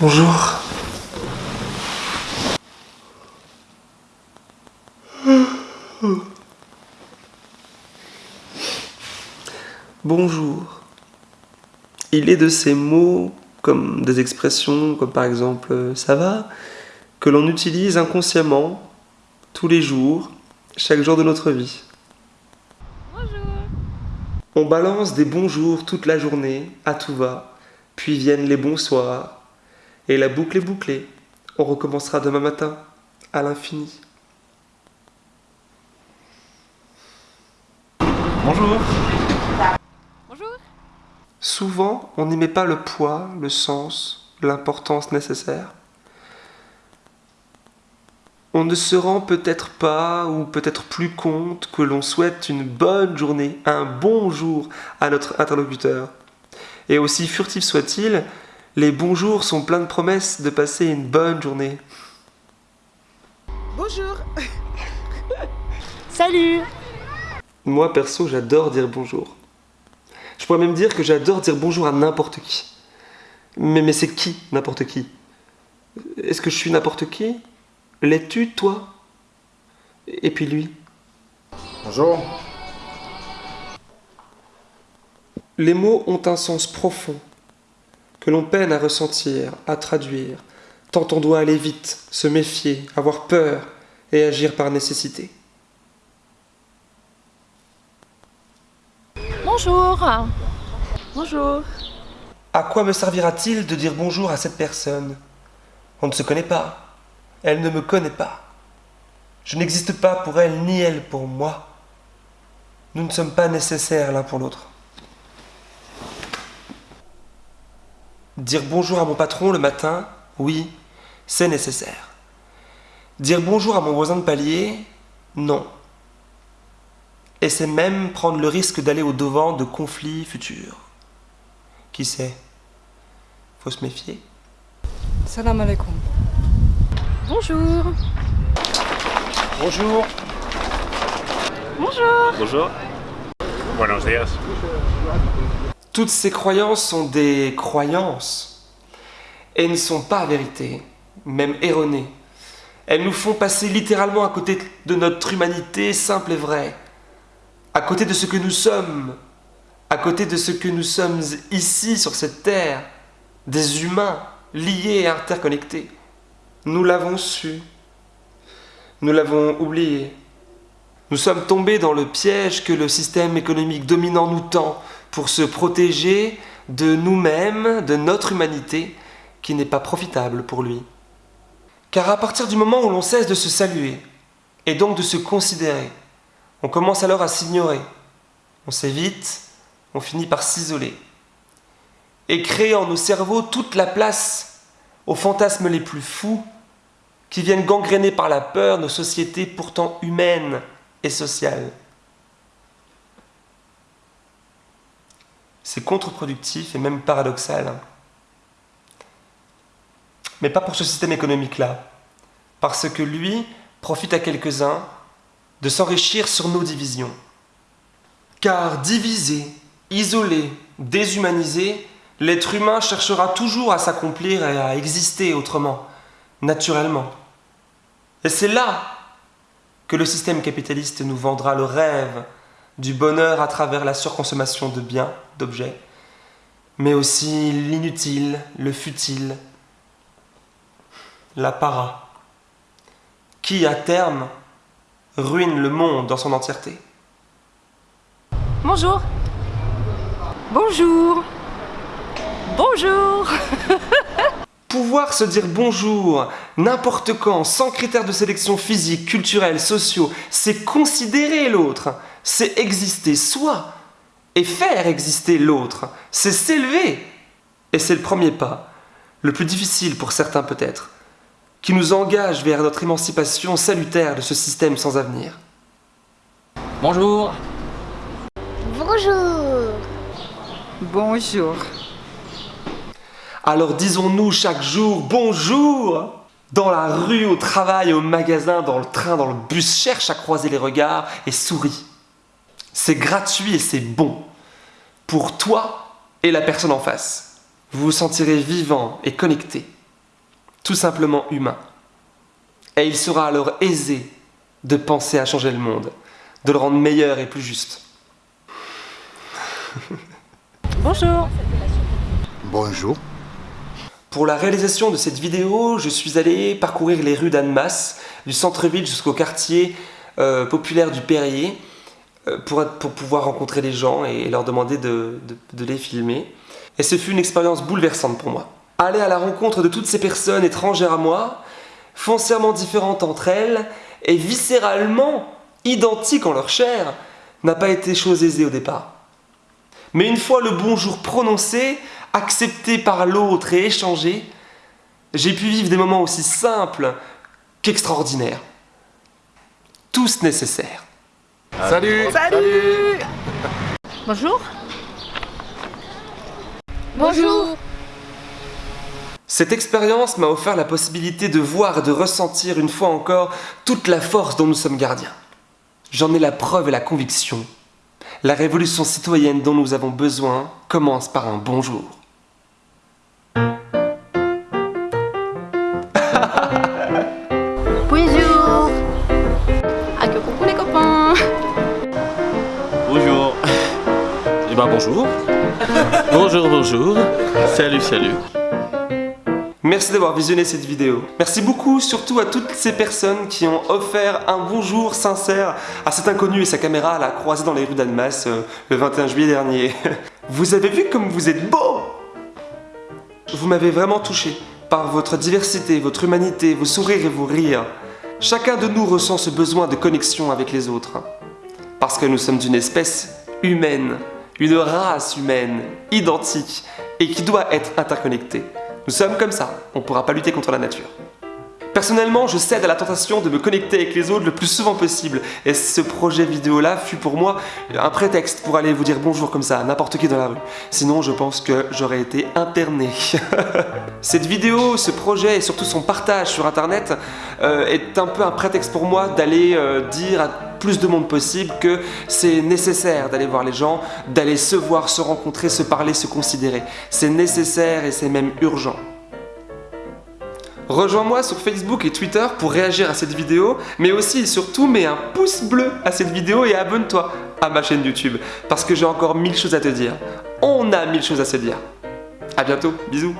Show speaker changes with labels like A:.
A: Bonjour. Bonjour. Il est de ces mots, comme des expressions, comme par exemple euh, ça va, que l'on utilise inconsciemment, tous les jours, chaque jour de notre vie.
B: Bonjour.
A: On balance des bonjours toute la journée, à tout va, puis viennent les bonsoirs, et la boucle est bouclée. On recommencera demain matin, à l'infini.
C: Bonjour.
B: Bonjour.
A: Souvent, on n'y met pas le poids, le sens, l'importance nécessaire. On ne se rend peut-être pas ou peut-être plus compte que l'on souhaite une bonne journée, un bon jour à notre interlocuteur. Et aussi furtif soit-il, les bonjours sont pleins de promesses de passer une bonne journée.
D: Bonjour
B: Salut.
A: Moi perso, j'adore dire bonjour. Je pourrais même dire que j'adore dire bonjour à n'importe qui. Mais, mais c'est qui n'importe qui? Est-ce que je suis n'importe qui? L'es-tu, toi? Et puis lui?
C: Bonjour.
A: Les mots ont un sens profond, que l'on peine à ressentir, à traduire, tant on doit aller vite, se méfier, avoir peur et agir par nécessité.
B: Bonjour. Bonjour.
A: À quoi me servira-t-il de dire bonjour à cette personne? On ne se connaît pas. Elle ne me connaît pas. Je n'existe pas pour elle ni elle pour moi. Nous ne sommes pas nécessaires l'un pour l'autre. Dire bonjour à mon patron le matin, oui, c'est nécessaire. Dire bonjour à mon voisin de palier, non. Et c'est même prendre le risque d'aller au devant de conflits futurs. Qui sait? Faut se méfier.
D: Salam alaikum.
B: Bonjour.
C: Bonjour.
B: Bonjour.
C: Bonjour. Buenos días.
A: Toutes ces croyances sont des croyances et ne sont pas vérités, même erronées. Elles nous font passer littéralement à côté de notre humanité simple et vraie, à côté de ce que nous sommes, à côté de ce que nous sommes ici sur cette terre, des humains liés et interconnectés. Nous l'avons su, nous l'avons oublié. Nous sommes tombés dans le piège que le système économique dominant nous tend pour se protéger de nous-mêmes, de notre humanité, qui n'est pas profitable pour lui. Car à partir du moment où l'on cesse de se saluer, et donc de se considérer, on commence alors à s'ignorer. On s'évite, on finit par s'isoler. Et créer en nos cerveaux toute la place aux fantasmes les plus fous qui viennent gangréner par la peur nos sociétés pourtant humaines et sociales. C'est contre-productif et même paradoxal. Mais pas pour ce système économique-là. Parce que lui profite à quelques-uns de s'enrichir sur nos divisions. Car divisé, isolé, déshumanisé, l'être humain cherchera toujours à s'accomplir et à exister autrement, naturellement. Et c'est là que le système capitaliste nous vendra le rêve du bonheur à travers la surconsommation de biens, d'objets, mais aussi l'inutile, le futile, la para, qui à terme ruine le monde dans son entièreté.
B: Bonjour. Bonjour. Bonjour.
A: Pouvoir se dire bonjour n'importe quand, sans critères de sélection physique, culturelle, sociaux, c'est considérer l'autre, c'est exister soi et faire exister l'autre, c'est s'élever. Et c'est le premier pas, le plus difficile pour certains peut-être, qui nous engage vers notre émancipation salutaire de ce système sans avenir.
C: Bonjour.
E: Bonjour.
D: Bonjour.
A: Alors disons-nous chaque jour bonjour Dans la rue, au travail, au magasin, dans le train, dans le bus, cherche à croiser les regards et souris. C'est gratuit et c'est bon. Pour toi et la personne en face. Vous vous sentirez vivant et connecté. tout simplement humain. Et il sera alors aisé de penser à changer le monde, de le rendre meilleur et plus juste.
B: Bonjour.
E: Bonjour.
A: Pour la réalisation de cette vidéo, je suis allé parcourir les rues d'Annemasse, du centre-ville jusqu'au quartier euh, populaire du Perrier, euh, pour, pouvoir rencontrer les gens et leur demander de, de, de les filmer. Et ce fut une expérience bouleversante pour moi. Aller à la rencontre de toutes ces personnes étrangères à moi, foncièrement différentes entre elles, et viscéralement identiques en leur chair, n'a pas été chose aisée au départ. Mais une fois le bonjour prononcé, accepté par l'autre et échangé, j'ai pu vivre des moments aussi simples qu'extraordinaires. Tous nécessaires.
C: Salut
B: Salut Bonjour. Bonjour.
A: Cette expérience m'a offert la possibilité de voir et de ressentir une fois encore toute la force dont nous sommes gardiens. J'en ai la preuve et la conviction. La révolution citoyenne dont nous avons besoin commence par un bonjour.
F: Bonjour. Eh ben bonjour. bonjour, bonjour. Salut, salut.
A: Merci d'avoir visionné cette vidéo. Merci beaucoup surtout à toutes ces personnes qui ont offert un bonjour sincère à cet inconnu et sa caméra à la croisée dans les rues d'Annemasse euh, le 21 juillet dernier. Vous avez vu comme vous êtes beau? Vous m'avez vraiment touché par votre diversité, votre humanité, vos sourires et vos rires. Chacun de nous ressent ce besoin de connexion avec les autres. Parce que nous sommes une espèce humaine, une race humaine, identique et qui doit être interconnectée. Nous sommes comme ça, on ne pourra pas lutter contre la nature. Personnellement, je cède à la tentation de me connecter avec les autres le plus souvent possible. Et ce projet vidéo-là fut pour moi un prétexte pour aller vous dire bonjour comme ça à n'importe qui dans la rue. Sinon, je pense que j'aurais été interné. Cette vidéo, ce projet et surtout son partage sur internet euh, est un peu un prétexte pour moi d'aller euh, dire à plus de monde possible que c'est nécessaire d'aller voir les gens, d'aller se voir, se rencontrer, se parler, se considérer. C'est nécessaire et c'est même urgent. Rejoins-moi sur Facebook et Twitter pour réagir à cette vidéo, mais aussi et surtout mets un pouce bleu à cette vidéo et abonne-toi à ma chaîne YouTube, parce que j'ai encore mille choses à te dire. On a mille choses à se dire. A bientôt, bisous